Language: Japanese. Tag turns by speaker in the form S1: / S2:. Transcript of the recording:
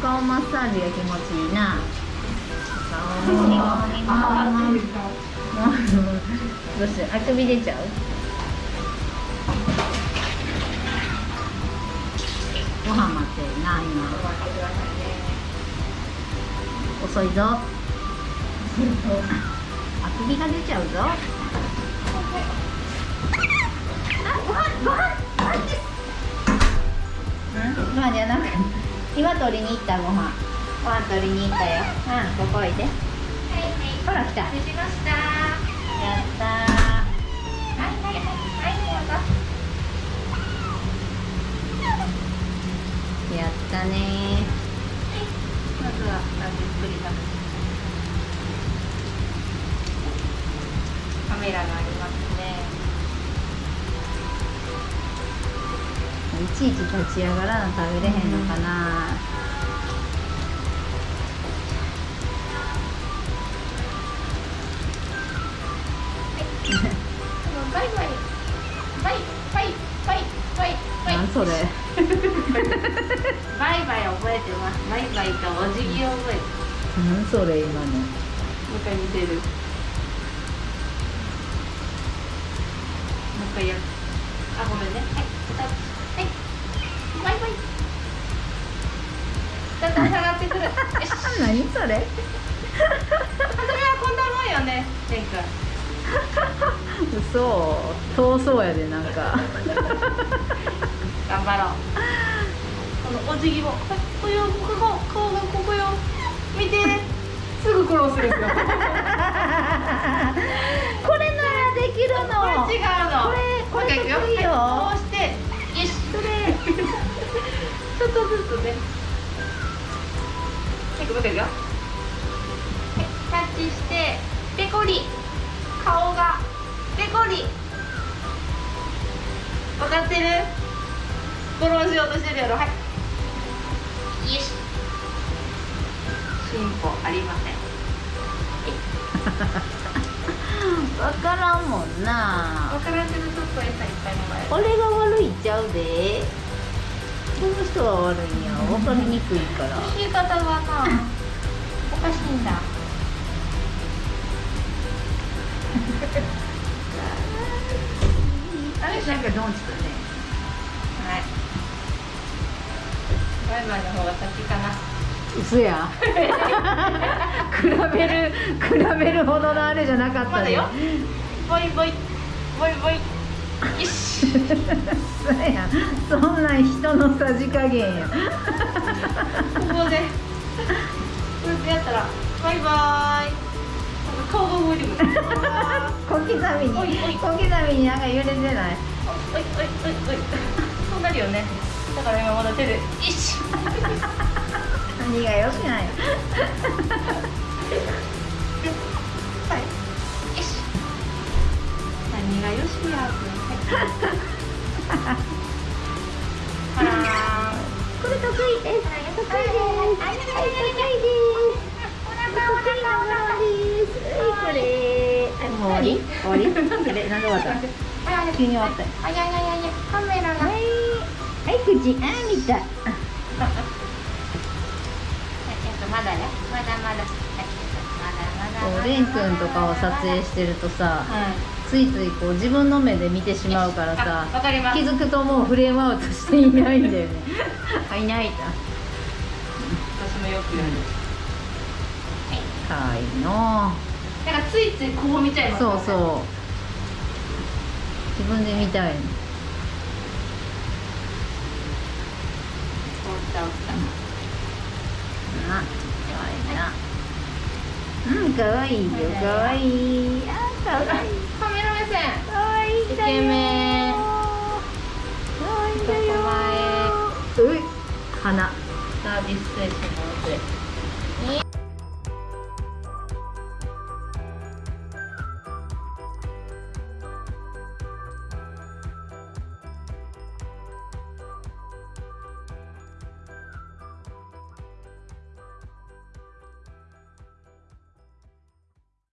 S1: 顔マッサージが気持ちいいな。どうしてあくび出ちゃう？ご飯待ってるな今。遅いぞ。あくびが出ちゃうぞ。あご飯ご飯ご飯です今取りに行ったご飯。ご飯取りに行ったよ。うん。ここおいでほら来た。や
S2: できました。
S1: ったー。
S2: はいはいはい。はい
S1: やったね
S2: まずはゆっくり食べて。カメラがあります
S1: いちいち立ち上がらな食べれへんのかな、
S2: バイバイ。バイバイバイバイ
S1: なんそれ。
S2: バイバイ覚えてます。バイバイとお辞儀を覚えて
S1: なんそれ今の。
S2: もう一回見せるだんだん下がってくる。
S1: 何それ？
S2: 初めはこんなもんよねレン君
S1: 嘘。遠そうやでなんか。
S2: 頑張ろう。このお辞儀もはいここよここ顔がここよ。見て。すぐクロスですよ。これ
S1: これならできるの。
S2: 違うの。
S1: これこれ得意よ。
S2: はいこうして。よし。
S1: それ
S2: ちょっとずつねはいもう一回いくよ。はいタッチしてペコリ。顔がペコリ。分かってる？フォローしようとしてるやろ。はい。よし。進歩ありません。
S1: 分からんもんな。
S2: 分からんけどちょっと餌いっぱいもらえる。
S1: 俺が悪いっちゃうでこの人が悪いんや。分かりにくいから。
S2: 教え方がなおかしいんだ。あれなんかドンチとね。はい。バイバイの方が先かな。
S1: 嘘や。比べる比べるほどのあれじゃなかったで
S2: まだよ。ボイボイ。ボイボイ
S1: そうやそんなん人のさじ加減や。
S2: ここでこうやってやったらバイバイ。顔が動いてくる
S1: 小刻みに小刻みになんか揺れてない？
S2: おいおいおいおい。そうなるよね。だから今まだ手でよし
S1: 何がよしない？わり？終わり？それなんで終わった？急に終わった。よ
S2: あややややカメラが
S1: はい。はい口あー見た。
S2: えっとまだね。まだまだ。はいまだまだ。
S1: レン君とかを撮影してるとさ
S2: はい。
S1: ついついこう自分の目で見てしまうからさ
S2: あわかります。
S1: 気づくともうフレームアウトしていないんだよね。あいないだ
S2: 私もよくやる。
S1: かわいいの
S2: だからついついこう見ちゃいます
S1: そうそう。自分で見たい。
S2: う
S1: んかわいいよかわいいあかわいい。
S2: カメラ目線
S1: かわいい。
S2: イケメン。
S1: かわい。いんだようい。鼻。
S2: サービス精神旺盛